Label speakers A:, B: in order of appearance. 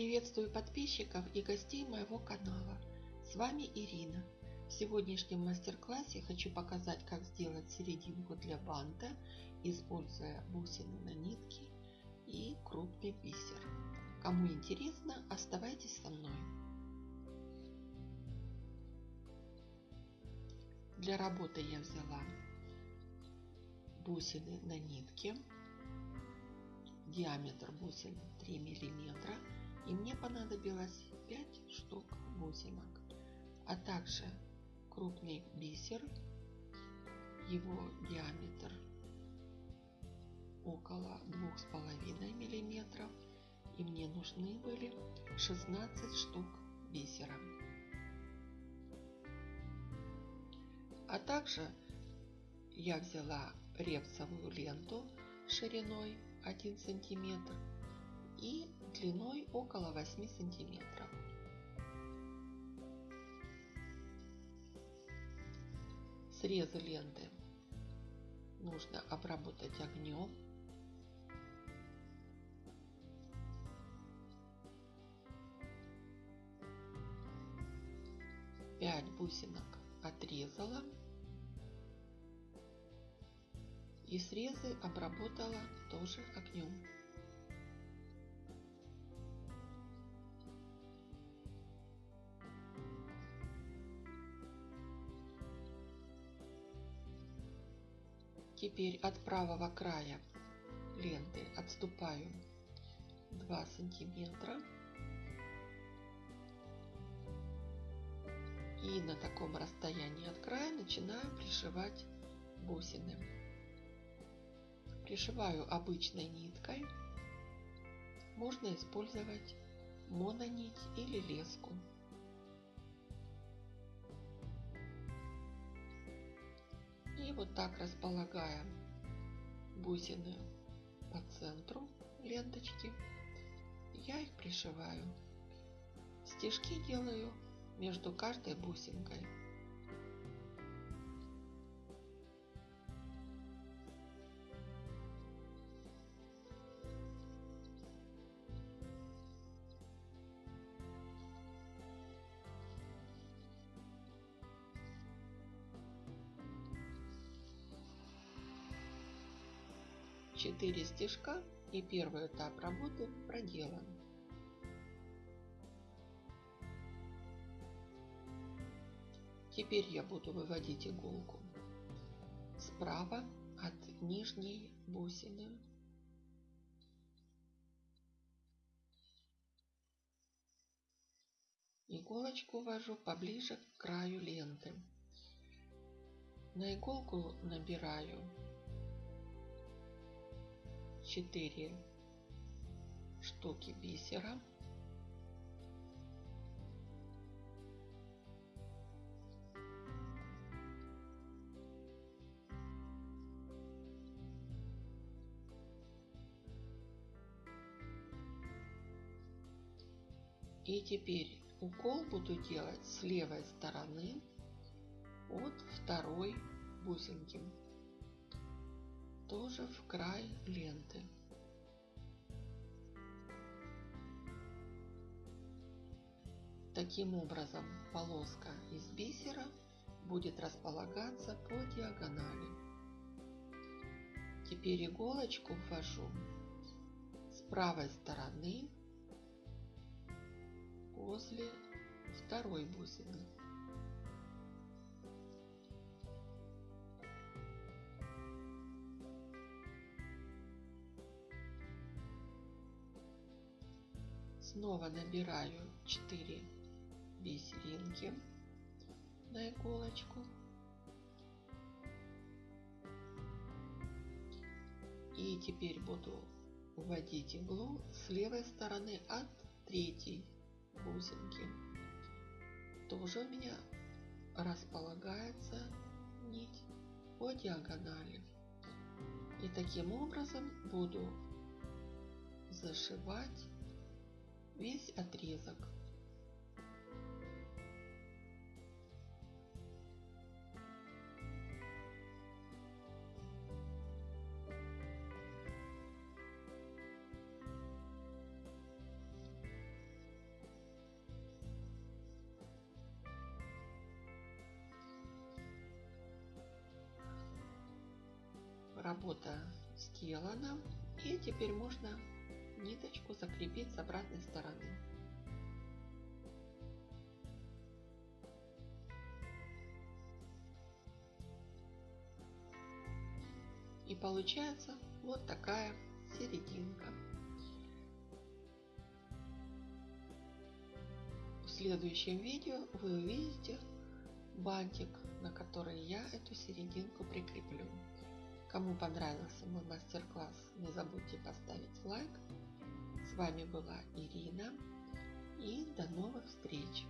A: Приветствую подписчиков и гостей моего канала. С вами Ирина. В сегодняшнем мастер-классе хочу показать, как сделать серединку для банта, используя бусины на нитке и крупный бисер. Кому интересно, оставайтесь со мной. Для работы я взяла бусины на нитке, диаметр бусин 3 миллиметра и мне понадобилось 5 штук бусинок, а также крупный бисер, его диаметр около 2,5 миллиметров и мне нужны были 16 штук бисера. А также я взяла репсовую ленту шириной 1 сантиметр и длиной около 8 сантиметров. Срезы ленты нужно обработать огнем. Пять бусинок отрезала и срезы обработала тоже огнем. Теперь от правого края ленты отступаю 2 сантиметра. И на таком расстоянии от края начинаю пришивать бусины. Пришиваю обычной ниткой. Можно использовать мононить или леску. И вот так располагаем бусины по центру ленточки. Я их пришиваю. Стежки делаю между каждой бусинкой. Четыре стежка и первый этап работы проделан. Теперь я буду выводить иголку справа от нижней бусины. Иголочку ввожу поближе к краю ленты. На иголку набираю 4 штуки бисера. И теперь укол буду делать с левой стороны от второй бусинки тоже в край ленты. Таким образом полоска из бисера будет располагаться по диагонали. Теперь иголочку ввожу с правой стороны возле второй бусины. Снова набираю 4 бисеринки на иголочку. И теперь буду вводить иглу с левой стороны от третьей бусинки. Тоже у меня располагается нить по диагонали. И таким образом буду зашивать весь отрезок. Работа сделана. И теперь можно ниточку закрепить с обратной стороны. И получается вот такая серединка. В следующем видео вы увидите бантик, на который я эту серединку прикреплю. Кому понравился мой мастер-класс, не забудьте поставить лайк. С вами была Ирина и до новых встреч!